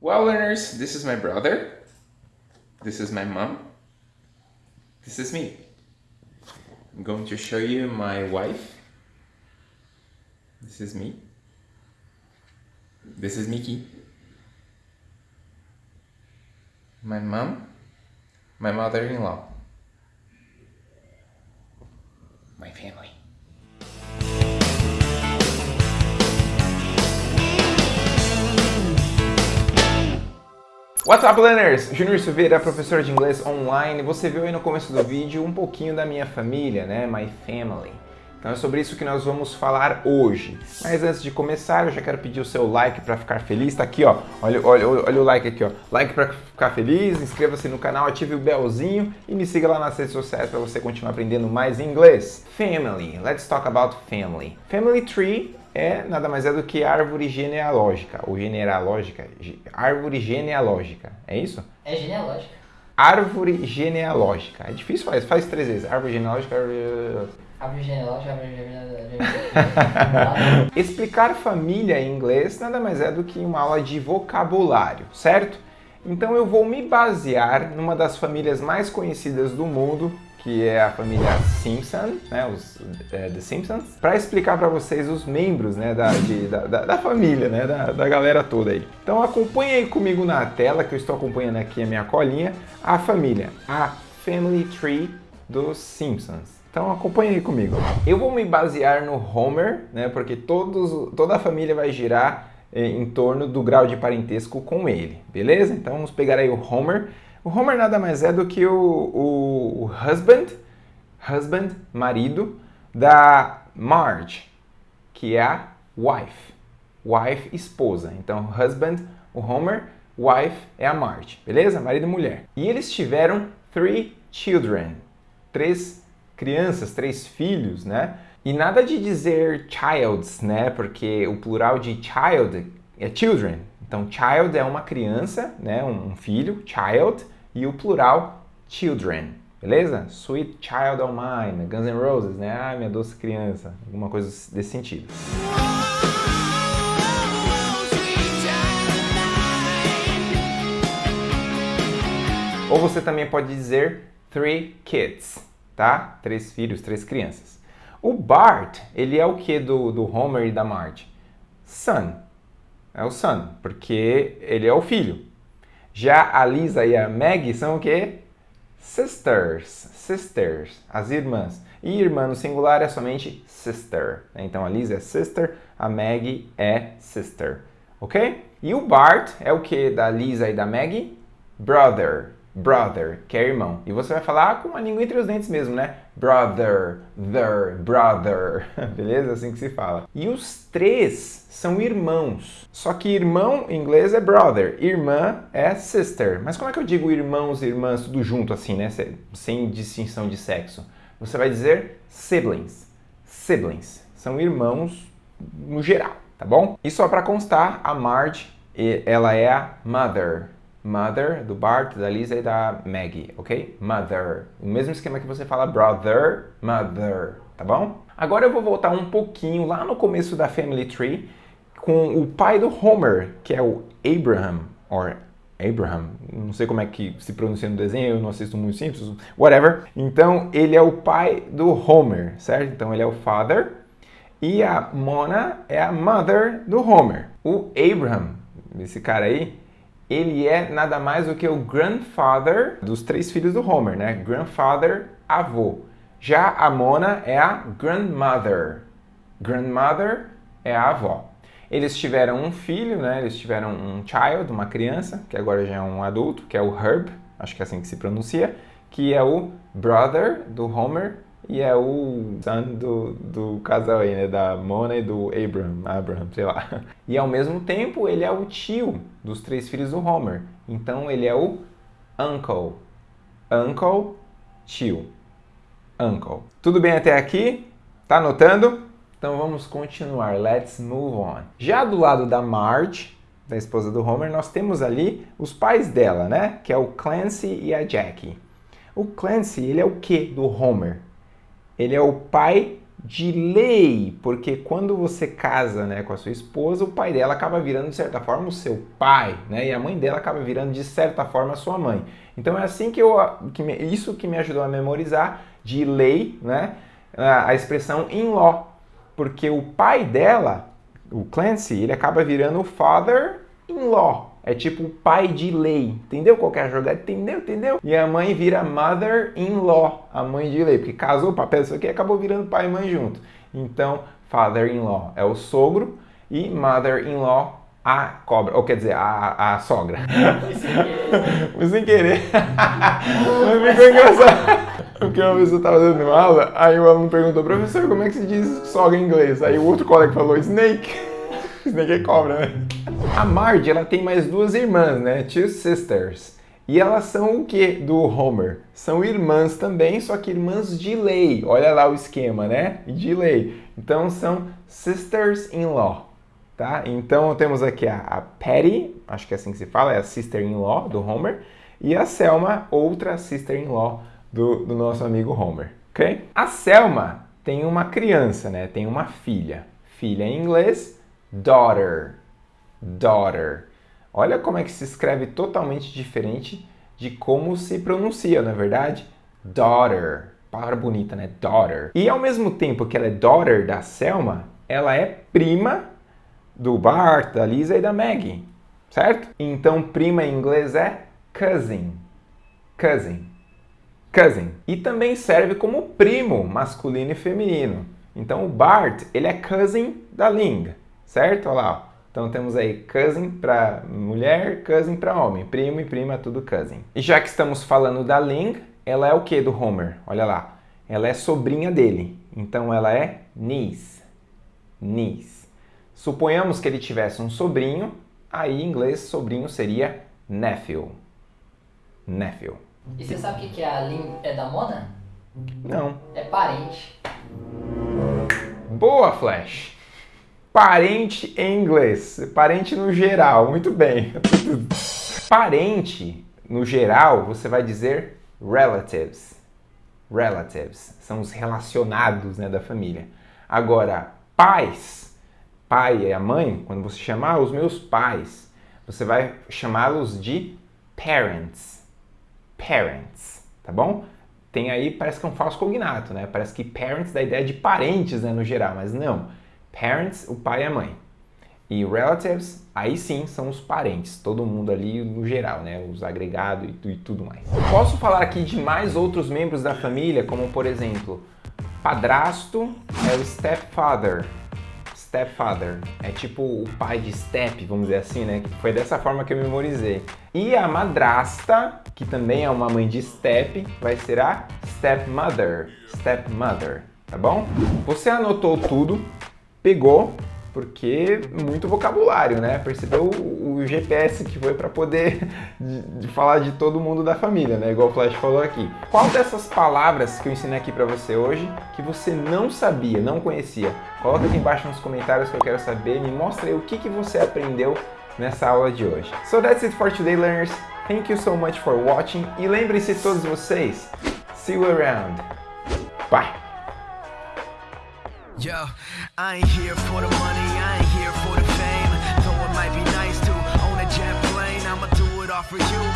Well, learners, this is my brother. This is my mom. This is me. I'm going to show you my wife. This is me. This is Mickey. My mom. My mother-in-law. My family. What's up, learners? Júnior Silveira, professor de inglês online. Você viu aí no começo do vídeo um pouquinho da minha família, né? My family. Então é sobre isso que nós vamos falar hoje. Mas antes de começar, eu já quero pedir o seu like para ficar feliz. Tá aqui, ó. Olha, olha, olha o like aqui, ó. Like para ficar feliz, inscreva-se no canal, ative o belzinho e me siga lá nas redes sociais para você continuar aprendendo mais inglês. Family. Let's talk about family. Family tree é nada mais é do que árvore genealógica, ou genealógica, árvore genealógica, é isso? É genealógica. Árvore genealógica, é difícil fazer, faz três vezes, árvore genealógica, árvore... Árvore genealógica, árvore genealógica... Explicar família em inglês nada mais é do que uma aula de vocabulário, certo? Então eu vou me basear numa das famílias mais conhecidas do mundo, que é a família Simpson, né, os é, The Simpsons, para explicar para vocês os membros né, da, de, da, da, da, família, né, da, da galera toda aí. Então acompanhe aí comigo na tela, que eu estou acompanhando aqui a minha colinha, a família, a Family Tree dos Simpsons. Então acompanhe aí comigo. Eu vou me basear no Homer, né, porque todos, toda a família vai girar eh, em torno do grau de parentesco com ele, beleza? Então vamos pegar aí o Homer, o Homer nada mais é do que o, o, o husband, husband, marido, da Marge, que é a wife. Wife, esposa. Então, husband, o Homer, wife é a Marge, beleza? Marido e mulher. E eles tiveram three children, três crianças, três filhos, né? E nada de dizer childs, né? Porque o plural de child é children, então, child é uma criança, né, um filho, child, e o plural, children, beleza? Sweet Child of Mine, Guns N' Roses, né? Ah, minha doce criança, alguma coisa desse sentido. Ou você também pode dizer three kids, tá? Três filhos, três crianças. O Bart, ele é o que do, do Homer e da Marge? Son, é o son, porque ele é o filho. Já a Lisa e a Maggie são o quê? Sisters, sisters, as irmãs. E irmã no singular é somente sister. Então a Lisa é sister, a Maggie é sister, ok? E o Bart é o que da Lisa e da Maggie? Brother, brother, que é irmão. E você vai falar com a língua entre os dentes mesmo, né? Brother, their, brother, beleza? Assim que se fala. E os três são irmãos. Só que irmão em inglês é brother, irmã é sister. Mas como é que eu digo irmãos e irmãs tudo junto assim, né? Sem distinção de sexo? Você vai dizer siblings. Siblings. São irmãos no geral, tá bom? E só para constar, a Marge, ela é a mother mother, do Bart, da Lisa e da Maggie, ok? Mother. O mesmo esquema que você fala brother, mother, tá bom? Agora eu vou voltar um pouquinho lá no começo da Family Tree com o pai do Homer, que é o Abraham, or Abraham, não sei como é que se pronuncia no desenho, eu não assisto muito simples, whatever. Então, ele é o pai do Homer, certo? Então, ele é o father. E a Mona é a mother do Homer. O Abraham, esse cara aí, ele é nada mais do que o grandfather dos três filhos do Homer, né? Grandfather, avô. Já a Mona é a grandmother. Grandmother é a avó. Eles tiveram um filho, né? Eles tiveram um child, uma criança, que agora já é um adulto, que é o Herb, acho que é assim que se pronuncia, que é o brother do Homer e é o son do, do casal aí, né? Da Mona e do Abraham, Abraham, sei lá. E ao mesmo tempo ele é o tio dos três filhos do Homer. Então ele é o uncle. Uncle, tio. Uncle. Tudo bem até aqui? Tá anotando? Então vamos continuar. Let's move on. Já do lado da Marge, da esposa do Homer, nós temos ali os pais dela, né? Que é o Clancy e a Jackie. O Clancy, ele é o que do Homer? Ele é o pai de lei, porque quando você casa né, com a sua esposa, o pai dela acaba virando, de certa forma, o seu pai, né? E a mãe dela acaba virando, de certa forma, a sua mãe. Então é assim que eu. Que me, isso que me ajudou a memorizar de lei, né? A, expressão in-law. Porque o pai dela, o Clancy, ele acaba virando o father-in-law. É tipo pai de lei. Entendeu qual é a jogada? Entendeu? Entendeu? E a mãe vira mother-in-law, a mãe de lei, porque casou papel isso aqui acabou virando pai e mãe junto. Então, father-in-law é o sogro e mother-in-law a cobra, ou quer dizer, a, a sogra. Foi sem querer. Mas ficou engraçado. Porque uma vez eu tava dando aula, aí o aluno perguntou, professor, como é que se diz sogra em inglês? Aí o outro colega falou, snake. é cobra, né? A Marge, ela tem mais duas irmãs, né? Two sisters. E elas são o que do Homer? São irmãs também, só que irmãs de lei. Olha lá o esquema, né? De lei. Então são sisters-in-law, tá? Então temos aqui a, a Patty, acho que é assim que se fala, é a sister-in-law do Homer, e a Selma, outra sister-in-law do, do nosso amigo Homer, ok? A Selma tem uma criança, né? Tem uma filha. Filha em inglês, daughter daughter. Olha como é que se escreve totalmente diferente de como se pronuncia, na é verdade? Daughter. Palavra bonita, né? Daughter. E ao mesmo tempo que ela é daughter da Selma, ela é prima do Bart, da Lisa e da Maggie, certo? Então prima em inglês é cousin. Cousin. Cousin. E também serve como primo masculino e feminino. Então o Bart, ele é cousin da Ling, certo? Olha lá, então temos aí cousin para mulher, cousin para homem, primo e prima tudo cousin. E já que estamos falando da Ling, ela é o que do Homer? Olha lá, ela é sobrinha dele, então ela é niece. Niece. Suponhamos que ele tivesse um sobrinho, aí em inglês sobrinho seria nephew. Nephew. E você sabe o que é a Ling é da Mona? Não. É parente. Boa, Flash! Parente em inglês. Parente no geral. Muito bem. Parente no geral, você vai dizer relatives. Relatives são os relacionados né, da família. Agora, pais, pai e a mãe, quando você chamar os meus pais, você vai chamá-los de parents. Parents, tá bom? Tem aí, parece que é um falso cognato, né? Parece que parents dá a ideia de parentes né, no geral, mas não. Parents, o pai e a mãe. E relatives, aí sim são os parentes, todo mundo ali no geral, né? Os agregados e, e tudo mais. Posso falar aqui de mais outros membros da família, como por exemplo, padrasto é o stepfather. Stepfather é tipo o pai de step, vamos dizer assim, né? Foi dessa forma que eu memorizei. E a madrasta, que também é uma mãe de step, vai ser a stepmother. Stepmother, tá bom? Você anotou tudo? Pegou, porque muito vocabulário, né? Percebeu o, GPS que foi para poder de, de falar de todo mundo da família, né? Igual o Flash falou aqui. Qual dessas palavras que eu ensinei aqui para você hoje que você não sabia, não conhecia? Coloca aqui embaixo nos comentários que eu quero saber. Me mostra aí o que, que você aprendeu nessa aula de hoje. So that's it for today, learners. Thank you so much for watching. E lembrem-se todos vocês, see you around. Bye! Yo, I ain't here for the money, I ain't here for the fame. Though it might be nice to own a jet plane, I'ma do it all for you.